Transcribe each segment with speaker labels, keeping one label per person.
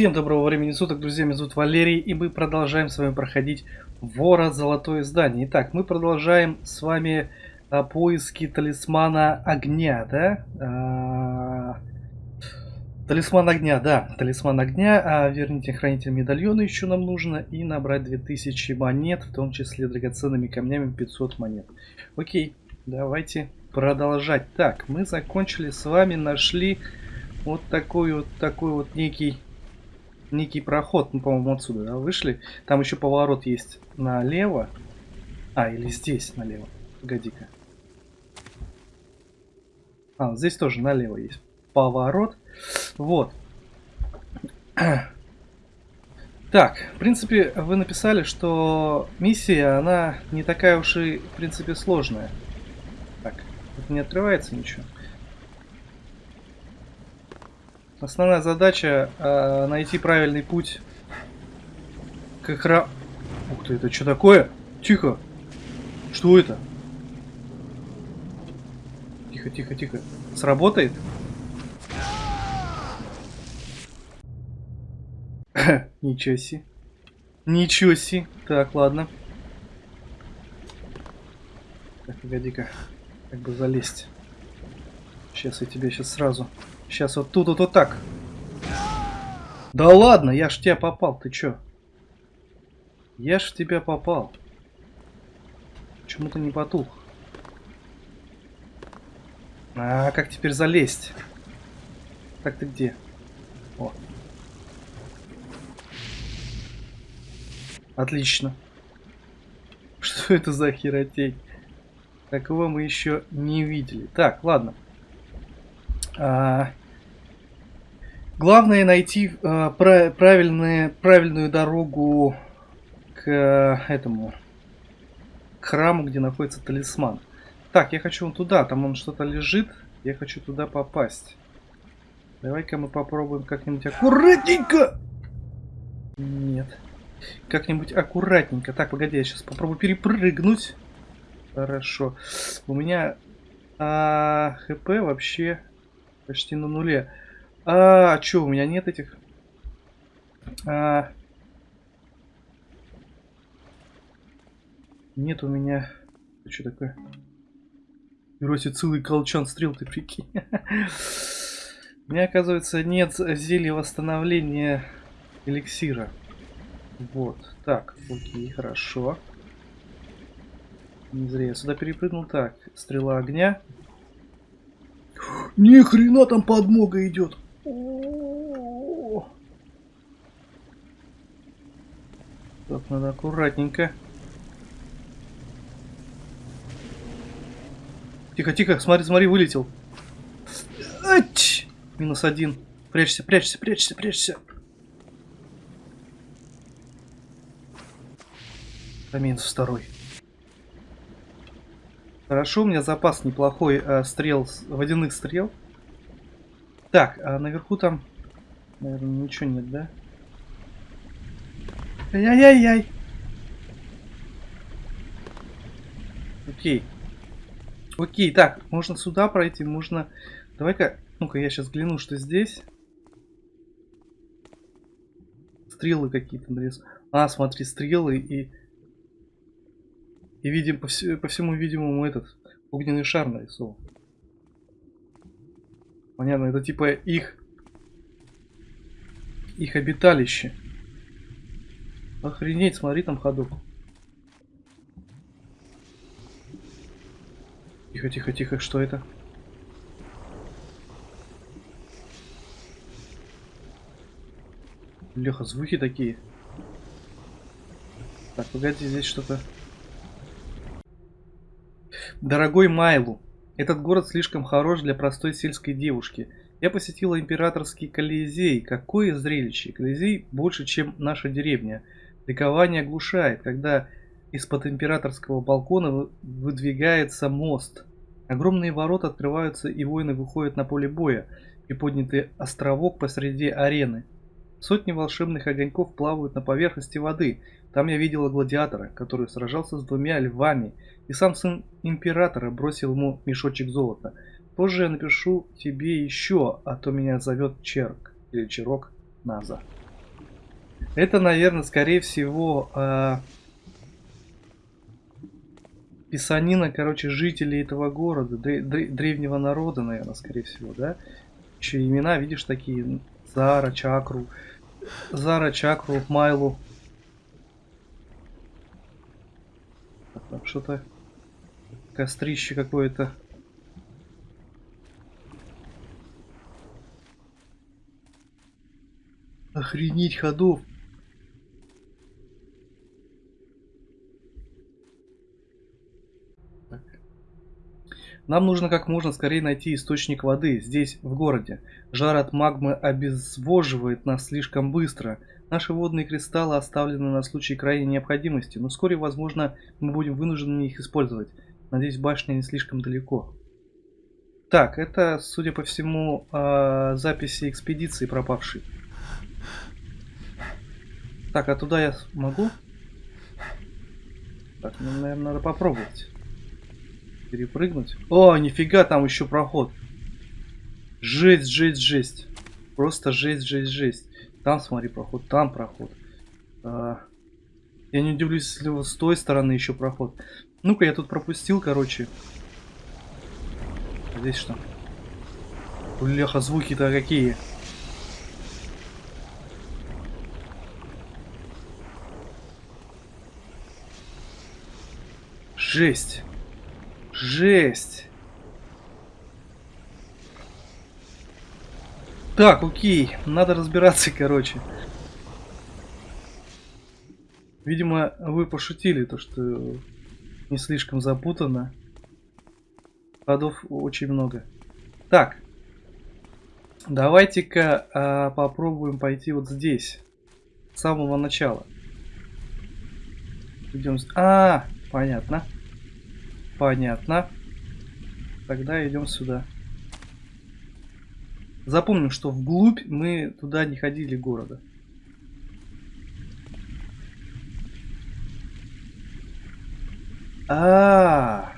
Speaker 1: Всем доброго времени суток, друзья, меня зовут Валерий, и мы продолжаем с вами проходить Вора Золотое Здание. Итак, мы продолжаем с вами а, поиски талисмана огня, да? А, талисман огня, да, талисман огня, а, верните хранитель медальона еще нам нужно, и набрать 2000 монет, в том числе драгоценными камнями 500 монет. Окей, давайте продолжать. Так, мы закончили с вами, нашли вот такой вот, такой вот некий некий проход. Мы, по-моему, отсюда да, вышли. Там еще поворот есть налево. А, или здесь налево. Погоди-ка. А, здесь тоже налево есть поворот. Вот. Так, в принципе, вы написали, что миссия, она не такая уж и, в принципе, сложная. Так, тут не открывается ничего. Основная задача э, найти правильный путь к экрану. Ух ты, это что такое? Тихо. Что это? Тихо, тихо, тихо. Сработает? Ничего себе. Ничего себе. Так, ладно. Так, погоди-ка. Как бы залезть. Сейчас я тебе сейчас сразу Сейчас вот тут вот, вот так. Да ладно, я ж в тебя попал, ты чё? Я ж в тебя попал. Почему ты не потух? А, как теперь залезть? Так ты где? О. Отлично. Что это за херотень? Такого мы еще не видели. Так, ладно. А, Главное найти э, правильные, правильную дорогу к э, этому к храму, где находится талисман. Так, я хочу вон туда, там он что-то лежит. Я хочу туда попасть. Давай-ка мы попробуем как-нибудь аккуратненько. Нет. Как-нибудь аккуратненько. Так, погоди, я сейчас попробую перепрыгнуть. Хорошо. У меня а, хп вообще почти на нуле. А, а что, у меня нет этих? А... Нет у меня... Что такое? Берете целый колчан стрел, ты прикинь. У меня, оказывается, нет зелья восстановления эликсира. Вот. Так, окей, хорошо. Не зря я сюда перепрыгнул. Так, стрела огня. Ни хрена там подмога идет. Так, надо аккуратненько. Тихо, тихо, смотри, смотри, вылетел. Ач! Минус один. Прячься, прячься, прячься, прячься. А минус второй. Хорошо, у меня запас неплохой э, стрел, водяных стрел. Так, а наверху там, наверное, ничего нет, да? Ай-яй-яй-яй. Окей. Окей, так, можно сюда пройти, можно... Давай-ка, ну-ка, я сейчас гляну, что здесь. Стрелы какие-то нарис. А, смотри, стрелы и... И видим, по, вс... по всему видимому этот огненный шар нарисован. Понятно, это типа их... Их обиталище. Охренеть, смотри там ходок. Тихо, тихо, тихо, что это? Леха, звуки такие. Так, погоди, здесь что-то... Дорогой Майлу, этот город слишком хорош для простой сельской девушки. Я посетила императорский Колизей. Какое зрелище! Колизей больше, чем наша деревня. Ликование оглушает, когда из-под императорского балкона выдвигается мост. Огромные ворота открываются, и воины выходят на поле боя, и поднятый островок посреди арены. Сотни волшебных огоньков плавают на поверхности воды. Там я видела гладиатора, который сражался с двумя львами, и сам сын императора бросил ему мешочек золота. Позже я напишу тебе еще, а то меня зовет Черк или Черок. Наза. Это, наверное, скорее всего, э, писанина, короче, жителей этого города, древнего народа, наверное, скорее всего, да? Еще имена, видишь, такие. Зара, Чакру. Зара, Чакру, Майлу. Там что-то... Кострище какое-то. Охренеть ходов. Нам нужно как можно скорее найти источник воды здесь, в городе. Жар от магмы обезвоживает нас слишком быстро. Наши водные кристаллы оставлены на случай крайней необходимости, но вскоре, возможно, мы будем вынуждены их использовать. Надеюсь, башня не слишком далеко. Так, это, судя по всему, э, записи экспедиции пропавшей. Так, а туда я могу? Так, ну, наверное, надо попробовать. Перепрыгнуть. О, нифига, там еще проход. Жесть, жесть, жесть. Просто жесть, жесть, жесть. Там, смотри, проход, там проход. А, я не удивлюсь, если с той стороны еще проход. Ну-ка, я тут пропустил, короче. Здесь что? Бляха, звуки-то какие. Жесть. Жесть. Так, окей. Надо разбираться, короче. Видимо, вы пошутили, то что не слишком запутано. Ходов очень много. Так. Давайте-ка а, попробуем пойти вот здесь. С самого начала. Идем. А. Понятно. Тогда идем сюда. Запомним, что вглубь мы туда не ходили города. А, -а,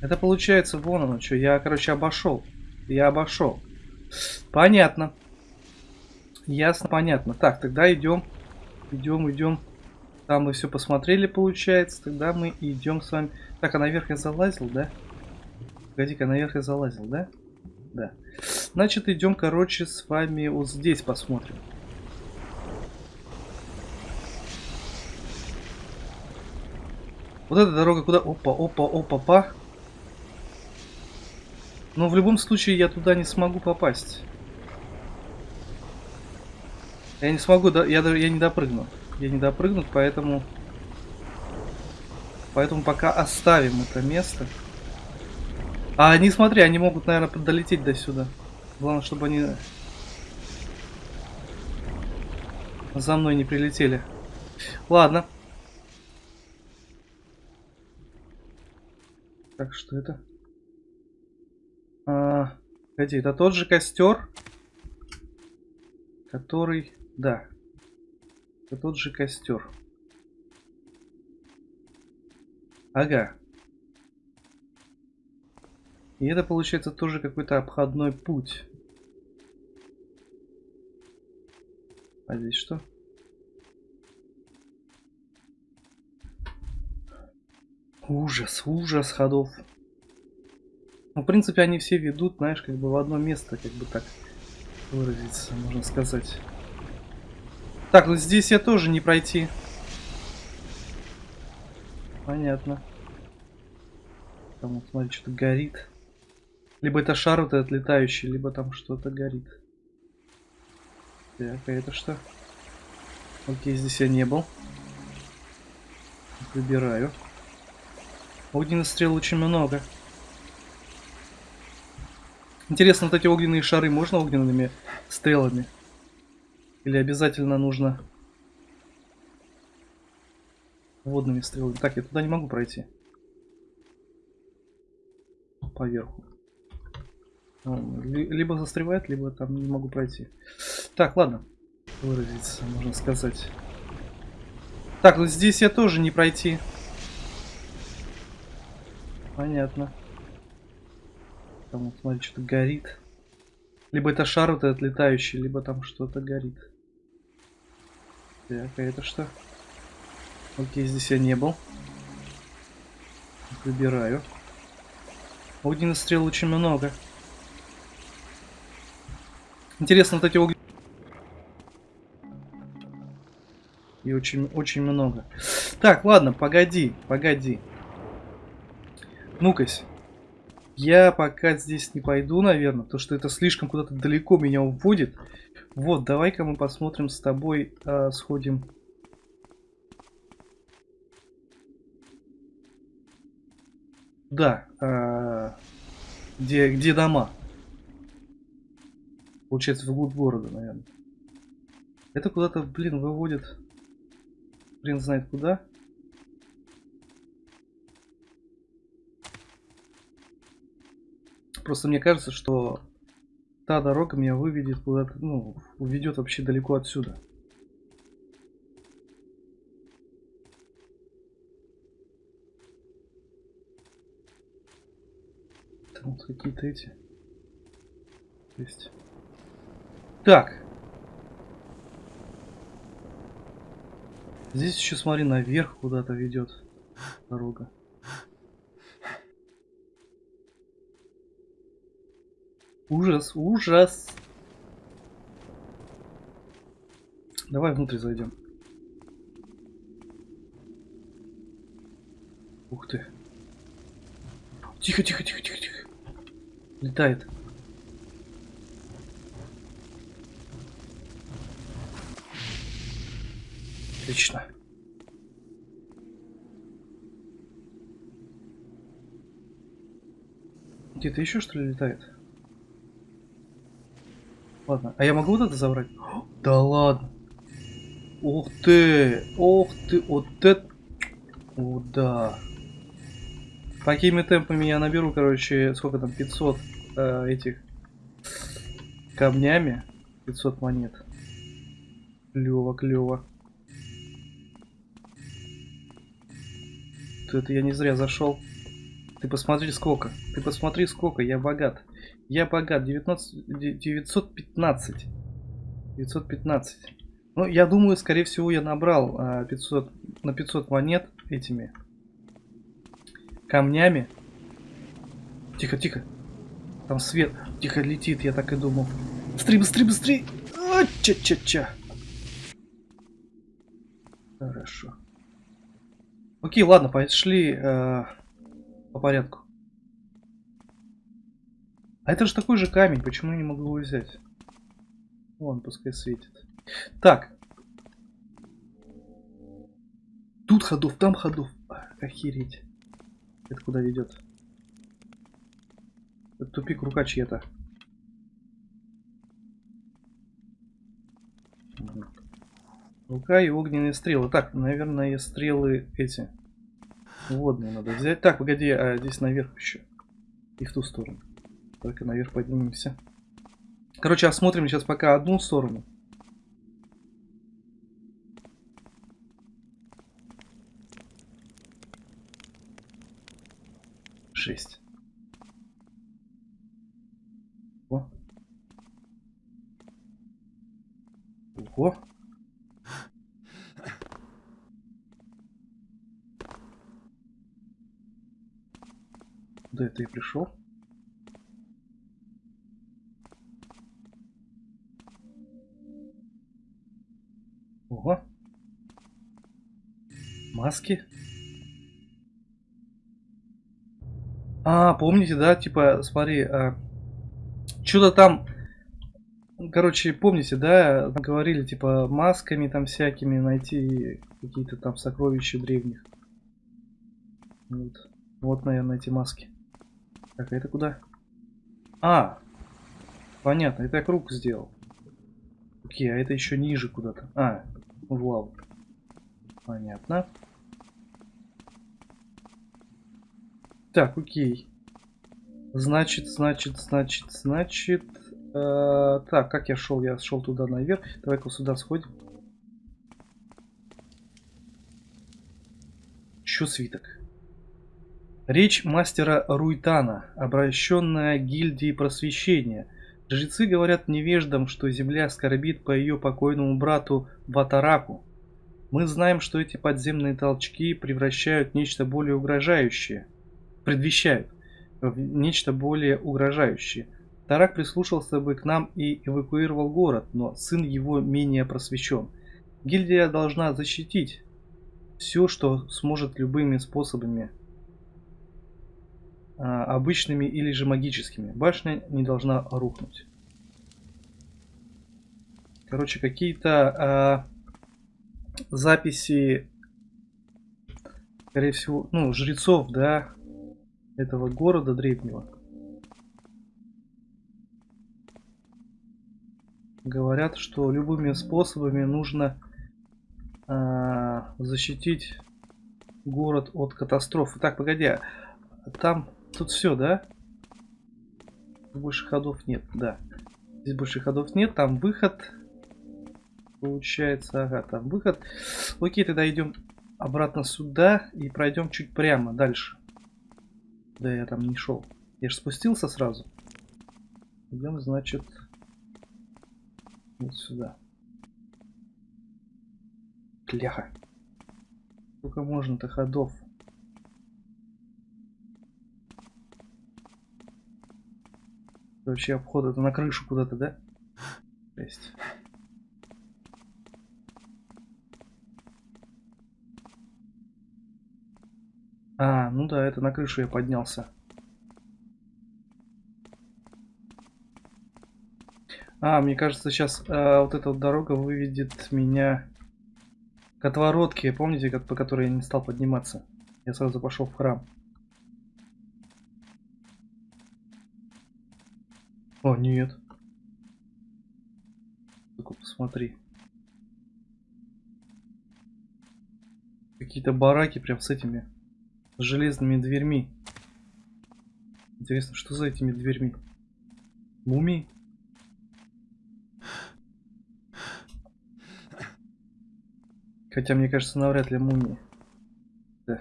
Speaker 1: а Это получается вон оно что. Я, короче, обошел. Я обошел. Понятно. Ясно, понятно. Так, тогда идем. Идем, идем. Там мы все посмотрели, получается. Тогда мы идем с вами. Так, а наверх я залазил, да? Погоди-ка, наверх я залазил, да? Да. Значит, идем, короче, с вами вот здесь посмотрим. Вот эта дорога куда? Опа, опа, опа, па. Но в любом случае я туда не смогу попасть. Я не смогу, да, я, я не допрыгну я не допрыгнут, поэтому... Поэтому пока оставим это место. А, не смотри, они могут, наверное, долететь до сюда. Главное, чтобы они за мной не прилетели. Ладно. Так, что это? А, погоди, это тот же костер, который... Да, это тот же костер. Ага. И это получается тоже какой-то обходной путь. А здесь что? Ужас, ужас ходов. Ну, в принципе, они все ведут, знаешь, как бы в одно место, как бы так выразиться, можно сказать. Так, ну здесь я тоже не пройти. Понятно. Там, вот, смотри, что-то горит. Либо это шар вот этот летающий, либо там что-то горит. Так, а это что? Окей, здесь я не был. Выбираю. Огненных стрел очень много. Интересно, вот эти огненные шары можно огненными стрелами? Или обязательно нужно водными стрелами? Так, я туда не могу пройти. Поверху. Либо застревает, либо там не могу пройти. Так, ладно. Выразиться, можно сказать. Так, вот здесь я тоже не пройти. Понятно. Там, вот, смотри, что-то горит. Либо это шар вот этот летающий, либо там что-то горит. Так, а это что? Окей, здесь я не был. Выбираю. Огненных стрел очень много. Интересно, вот эти огненные... И очень, очень много. Так, ладно, погоди, погоди. Ну-кась. Я пока здесь не пойду, наверное, потому что это слишком куда-то далеко меня уводит. Вот, давай-ка мы посмотрим с тобой, э, сходим. Да, э, где, где дома? Получается, вглубь города, наверное. Это куда-то, блин, выводит. Блин, знает куда. Просто мне кажется, что та дорога меня выведет куда-то, ну, уведет вообще далеко отсюда. Там вот какие-то эти есть. Так. Здесь еще, смотри, наверх куда-то ведет дорога. Ужас, ужас. Давай внутрь зайдем. Ух ты. Тихо, тихо, тихо, тихо, тихо. Летает. Отлично. Где-то еще что ли летает? Ладно, а я могу вот это забрать? Да ладно. Ух ты, ух ты, вот это... О, да. Такими темпами я наберу, короче, сколько там, 500 э, этих камнями. 500 монет. Клево, клево. Это я не зря зашел. Ты посмотри сколько. Ты посмотри сколько, я богат. Я богат. 19, 915. 915. Ну, я думаю, скорее всего, я набрал а, 500, на 500 монет этими камнями. Тихо, тихо. Там свет. Тихо летит, я так и думал. Быстрей, быстрей, быстрей. Ча-ча-ча. Хорошо. Окей, ладно, пошли э, по порядку. А это же такой же камень, почему я не могу его взять? Вон, пускай светит. Так. Тут ходов, там ходов. Охереть. Это куда ведет? Это тупик рука чья-то. Рука и огненные стрелы. Так, наверное, стрелы эти. Водные надо взять. Так, погоди, а здесь наверх еще. И в ту сторону. Только наверх поднимемся. Короче, осмотрим сейчас пока одну сторону. Шесть. О. Ого. Куда это я пришел? Ого. Маски. А, помните, да, типа, смотри, а, что-то там, короче, помните, да, говорили, типа, масками там всякими найти какие-то там сокровища древних. Вот, вот, наверное, эти маски. Так, а это куда? А, понятно, это я круг сделал. Окей, а это еще ниже куда-то. А, в лаву. Понятно. Так, окей. Значит, значит, значит, значит... Э, так, как я шел? Я шел туда наверх. Давай-ка сюда сходим. Еще свиток. Речь мастера Руйтана, обращенная гильдии просвещения. Жрецы говорят невеждам, что земля скорбит по ее покойному брату Ватараку. Мы знаем, что эти подземные толчки превращают нечто более угрожающее, предвещают нечто более угрожающее. Тарак прислушался бы к нам и эвакуировал город, но сын его менее просвещен. Гильдия должна защитить все, что сможет любыми способами, а, обычными или же магическими. Башня не должна рухнуть. Короче, какие-то а, записи, скорее всего, ну, жрецов, да, этого города древнего. Говорят, что любыми способами нужно э, защитить город от катастрофы. Так, погоди, а там тут все, да? Больше ходов нет, да. Здесь больше ходов нет, там выход. Получается, ага, там выход. Окей, тогда идем обратно сюда и пройдем чуть прямо дальше. Да, я там не шел. Я же спустился сразу. Идем, значит, вот сюда. Кляха. Сколько можно-то ходов? Вообще обход это на крышу куда-то, да? Есть. А, ну да, это на крышу я поднялся. А, мне кажется, сейчас а, вот эта вот дорога выведет меня к отворотке, помните, как, по которой я не стал подниматься? Я сразу пошел в храм. О, нет. Только посмотри. Какие-то бараки прям с этими с железными дверьми. Интересно, что за этими дверьми? Мумии? Хотя, мне кажется, навряд ли мумии. Да.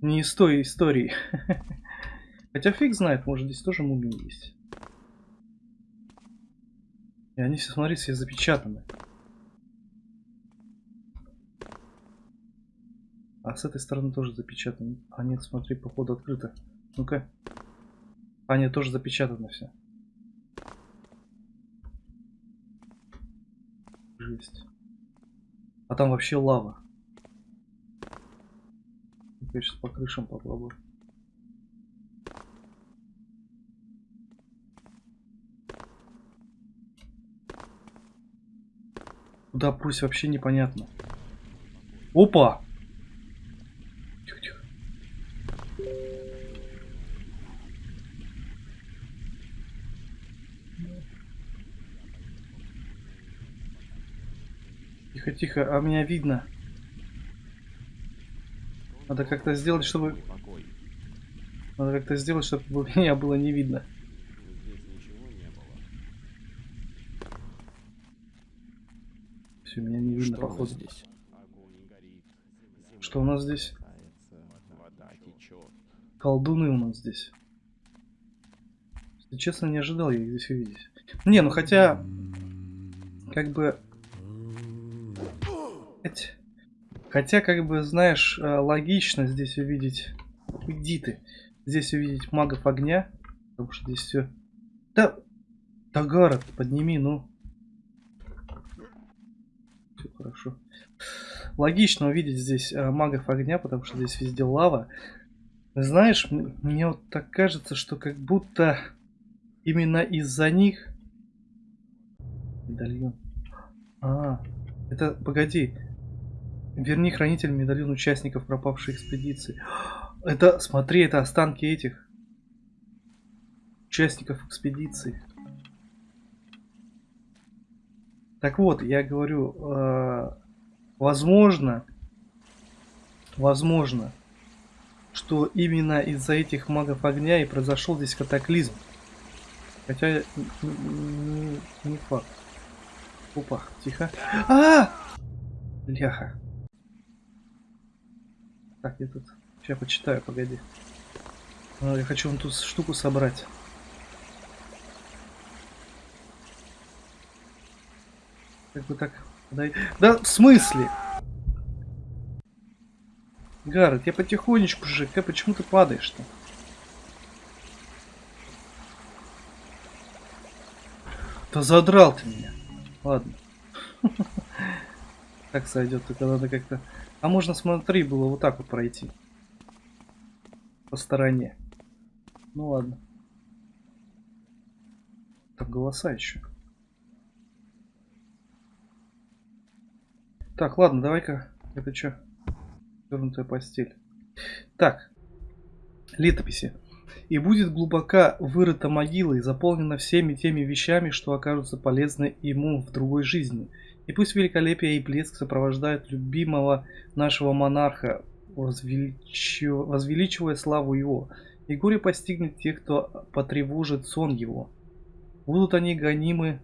Speaker 1: Не из той истории. Хотя фиг знает, может здесь тоже мумии есть. И они все, смотри, все запечатаны. А с этой стороны тоже запечатано. А нет, смотри, походу открыто. Ну-ка. А нет, тоже запечатано все. Жесть. А там вообще лава. Я сейчас по крышам попробую. Куда пусть вообще непонятно. Опа! Тихо, а меня видно. Надо как-то сделать, чтобы... Надо как-то сделать, чтобы меня было не видно. Все, меня не видно,
Speaker 2: Что
Speaker 1: походу.
Speaker 2: здесь?
Speaker 1: Что у нас здесь? Колдуны у нас здесь. Если честно, не ожидал я их здесь увидеть. Не, ну хотя... Как бы... Хотя, как бы, знаешь, э, логично здесь увидеть... Уйди ты. Здесь увидеть магов огня. Потому что здесь все... Да... Тагара, подними, ну. Все хорошо. Логично увидеть здесь э, магов огня, потому что здесь везде лава. Знаешь, мне вот так кажется, что как будто именно из-за них... Медальон. А, это, погоди. Верни хранитель медальон участников пропавшей экспедиции. Это, смотри, это останки этих участников экспедиции. Так вот, я говорю, э, возможно, возможно, что именно из-за этих магов огня и произошел здесь катаклизм. Хотя не, факт. Опа, тихо. А! Ляха. Так, где тут? Сейчас почитаю, погоди. Ну, я хочу вон тут штуку собрать. Как бы так... Да в смысле? Гаррет, я потихонечку же, ты почему ты падаешь-то? Да задрал ты меня. Ладно. Так сойдет, только надо как-то а можно, смотри, было вот так вот пройти. По стороне. Ну ладно. Там голоса еще. Так, ладно, давай-ка. Это что? Вернутая постель. Так. Летописи. И будет глубоко вырыта могила и заполнена всеми теми вещами, что окажутся полезны ему в другой жизни. И пусть великолепие и блеск сопровождают любимого нашего монарха, возвеличивая славу его. И горе постигнет тех, кто потревожит сон его. Будут они гонимы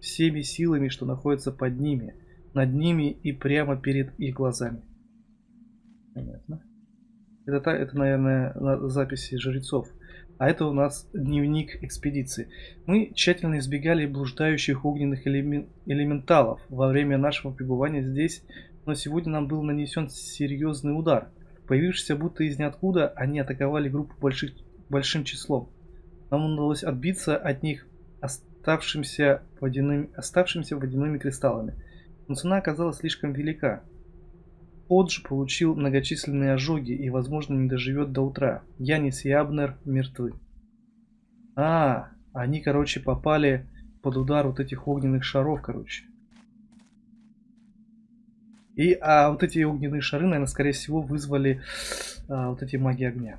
Speaker 1: всеми силами, что находятся под ними – над ними и прямо перед их глазами. Понятно. Это, это наверное, записи жрецов. А это у нас дневник экспедиции. Мы тщательно избегали блуждающих огненных элемен... элементалов во время нашего пребывания здесь, но сегодня нам был нанесен серьезный удар. Появившись будто из ниоткуда, они атаковали группу больших... большим числом. Нам удалось отбиться от них оставшимся водяными, оставшимися водяными кристаллами – но цена оказалась слишком велика. Одж получил многочисленные ожоги и, возможно, не доживет до утра. Янис и Абнер мертвы. А, они, короче, попали под удар вот этих огненных шаров, короче. И, а вот эти огненные шары, наверное, скорее всего, вызвали а, вот эти маги огня.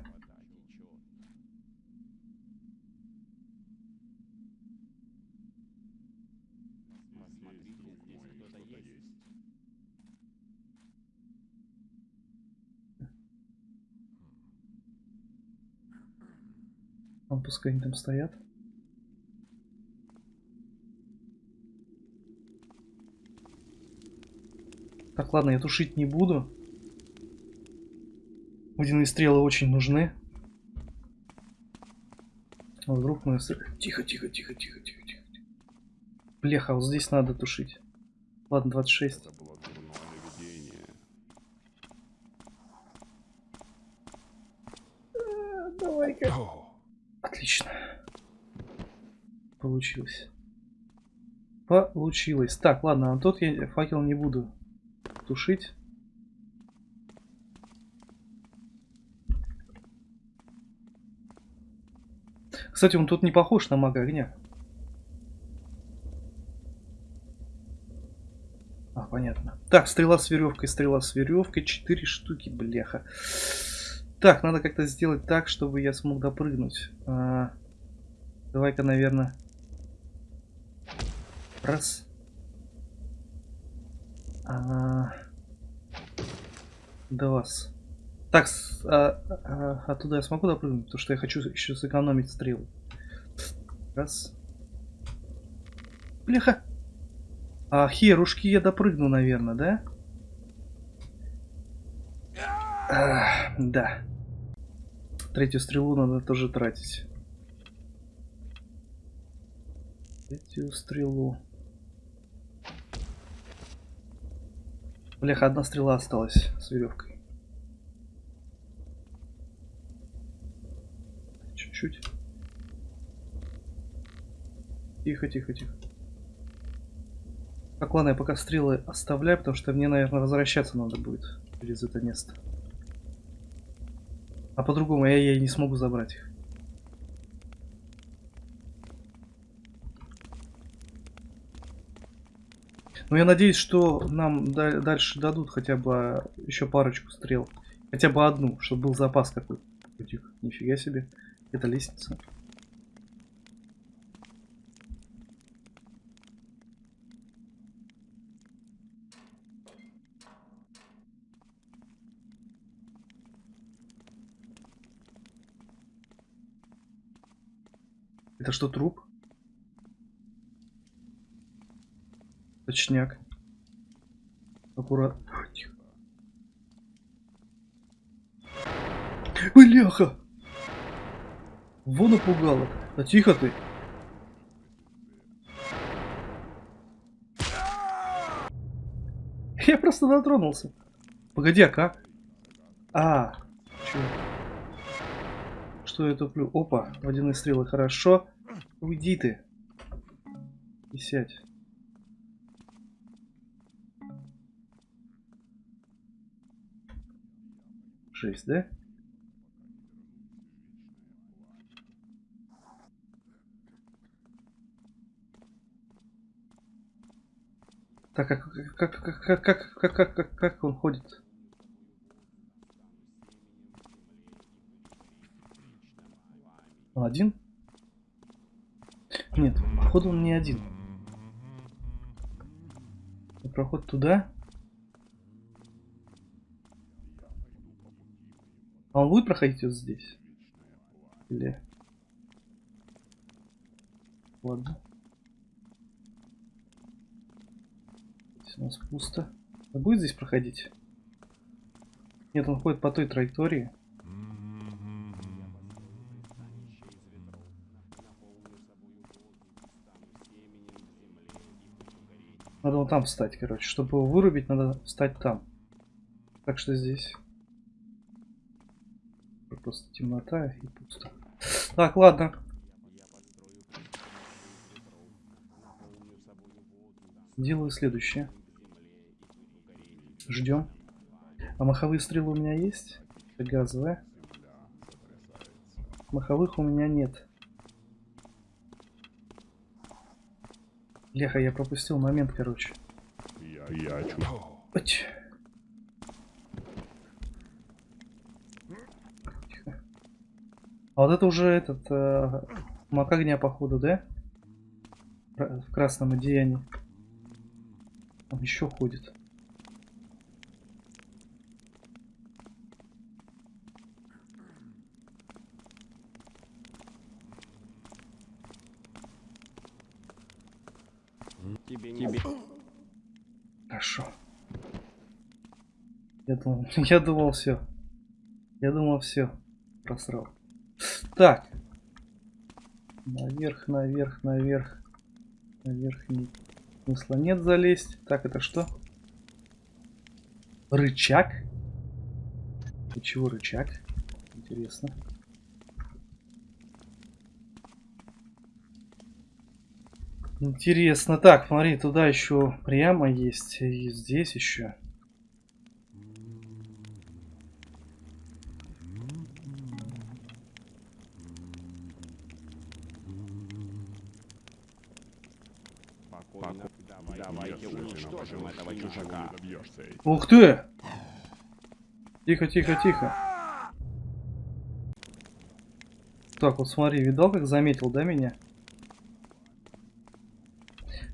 Speaker 1: Он пускай они там стоят. Так, ладно, я тушить не буду. Водяные стрелы очень нужны. А вдруг мы... Тихо, тихо, тихо, тихо, тихо, тихо. Бляха, вот здесь надо тушить. Ладно, 26. Давай-ка. Отлично. Получилось. Получилось. Так, ладно, а тот я факел не буду тушить. Кстати, он тут не похож на мага огня. А, понятно. Так, стрела с веревкой, стрела с веревкой. Четыре штуки, бляха. Так, надо как-то сделать так, чтобы я смог допрыгнуть. А, Давай-ка, наверное... Раз. А, два. Так, а, а, оттуда я смогу допрыгнуть, потому что я хочу еще сэкономить стрелы. Раз. Бляха! А, херушки я допрыгну, наверное, да? А, да. Третью стрелу надо тоже тратить. Третью стрелу. Бляха, одна стрела осталась с веревкой. Чуть-чуть. Тихо, тихо, тихо. Так, ладно, я пока стрелы оставляю, потому что мне, наверное, возвращаться надо будет через это место. А по-другому я, я не смогу забрать их. Но я надеюсь, что нам дальше дадут хотя бы еще парочку стрел. Хотя бы одну, чтобы был запас какой-то. Нифига себе. Это лестница. Это что, труп? Точняк. Аккуратно. Бляха! Вон напугало. А тихо ты. Я просто дотронулся. Погоди, а как? А, чё? Что я туплю? Опа, водяные стрелы, хорошо. Уйди ты. И сядь. Шесть, да? Так, как, как, как, как, как, как, как, как, как он ходит? Он один? Нет, походу он не один. Проход туда. А он будет проходить вот здесь? Или... Ладно. Здесь у нас пусто. Он будет здесь проходить? Нет, он ходит по той траектории. Надо вон там встать, короче. Чтобы его вырубить, надо встать там. Так что здесь. Просто темнота и пусто. Так, ладно. Делаю следующее. Ждем. А маховые стрелы у меня есть? Это газовая. Маховых у меня нет. Леха, я пропустил момент, короче.
Speaker 2: Я, я.
Speaker 1: Тихо. А вот это уже этот э, маг огня, походу, да? В красном одеянии. Он еще ходит.
Speaker 3: Тебе, тебе.
Speaker 1: Хорошо. Я думал, я думал все. Я думал все. Просрал. Так. Наверх, наверх, наверх. Наверх не... смысла нет залезть. Так, это что? Рычаг? И чего рычаг? Интересно. Интересно. Так, смотри, туда еще прямо есть. И здесь еще.
Speaker 3: Давайте уничтожим этого чужака.
Speaker 1: Ух ты! Тихо, тихо, тихо. Так, вот смотри, видал, как заметил, да, меня?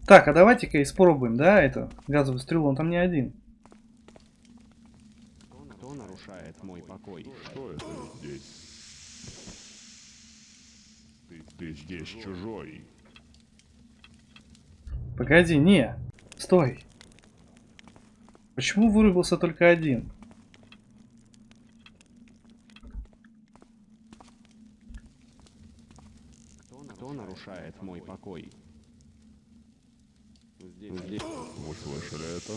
Speaker 1: Так, а давайте-ка испробуем, да, это газовую стрелу, он там не один.
Speaker 3: Кто нарушает мой покой?
Speaker 2: Что это здесь? Ты, ты здесь чужой.
Speaker 1: Погоди, не, стой. Почему вырубился только один?
Speaker 3: Кто нарушает мой покой? Здесь.
Speaker 2: Вы слышали это?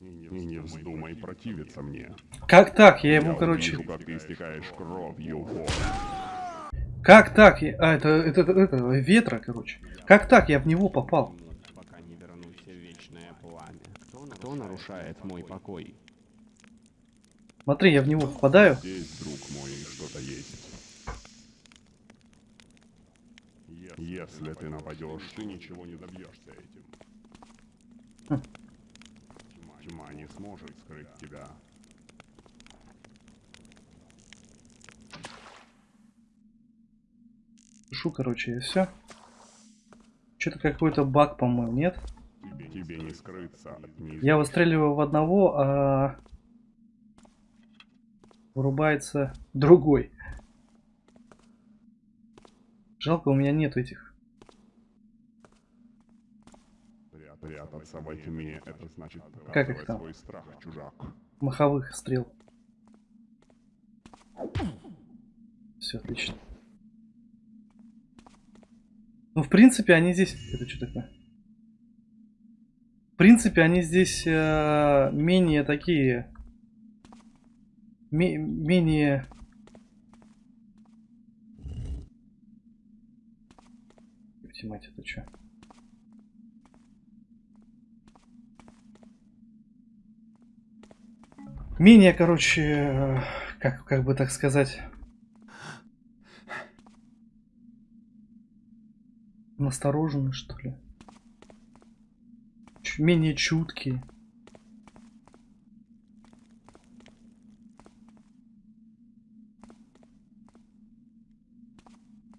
Speaker 2: И не вздумай противиться мне.
Speaker 1: Как так? Я
Speaker 2: Я
Speaker 1: ему, короче...
Speaker 2: увижу, как ты истекаешь кровью. Вот.
Speaker 1: Как так? Я- А, это, это, это, это, ветра, короче. Как так? Я в него попал.
Speaker 3: Пока не вернусь в вечное пламя. Кто нарушает мой покой?
Speaker 1: Смотри, я в него попадаю.
Speaker 2: Здесь, друг мой, что-то есть. Если ты нападешь, ты ничего не добьешься этим.
Speaker 1: Хм.
Speaker 2: Тьма не сможет скрыть тебя.
Speaker 1: Пишу, короче, и все. Что-то какой-то баг, по-моему, нет?
Speaker 2: Тебе, не скрыться от.
Speaker 1: Я выстреливаю в одного, а вырубается другой. Жалко, у меня нет этих
Speaker 2: Пря- Прятаться во тьме, это значит
Speaker 1: Как их там?
Speaker 2: свой страх, чужак.
Speaker 1: маховых стрел. Все отлично. Ну, в принципе, они здесь... Это что такое? В принципе, они здесь э, менее такие... ме- менее... Мать, это что? Менее, короче, э, как, как бы так сказать... Насторожены, что ли? Чуть менее чуткие.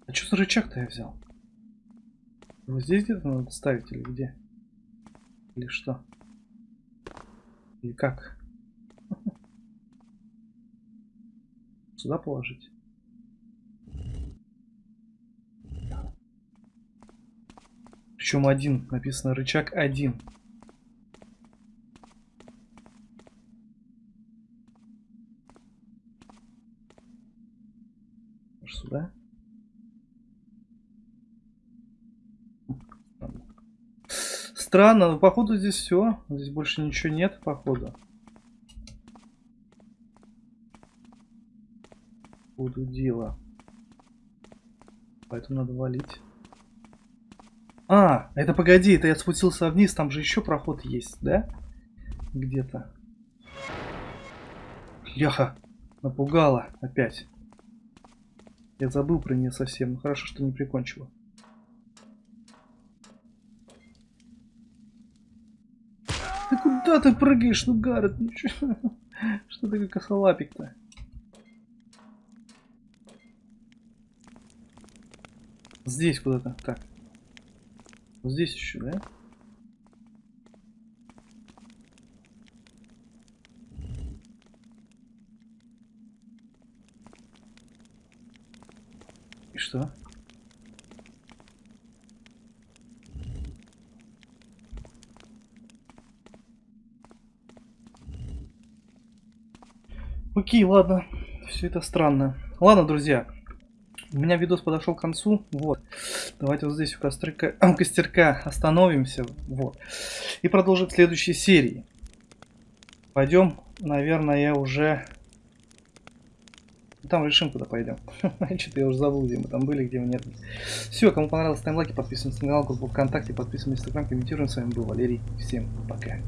Speaker 1: А что за рычаг-то я взял? Его здесь где-то надо ставить или где? Или что? Или как? Сюда положить? Причем один. Написано рычаг один. Сюда? Странно, но походу здесь все. Здесь больше ничего нет, походу. Буду дело. Поэтому надо валить. А, это погоди, это я спустился вниз, там же еще проход есть, да? Где-то. Ляха, напугала опять. Я забыл про нее совсем, ну хорошо, что не прикончила. Ты куда ты прыгаешь, ну Гаррет, ну чё? Что ты как косолапик-то? Здесь куда-то, так. Вот здесь еще, да? И что? Окей, ладно. Все это странно. Ладно, друзья. У меня видос подошел к концу. Вот. Давайте вот здесь у кострика, костерка остановимся. Вот. И продолжим в следующей серии. Пойдем, наверное, уже... Там решим, куда пойдем. Что-то я уже забыл, где мы там были, где мы нет. Все, кому понравилось, ставим лайки, подписываемся на канал, группу ВКонтакте, подписываемся на Инстаграм, комментируем. С вами был Валерий. Всем пока.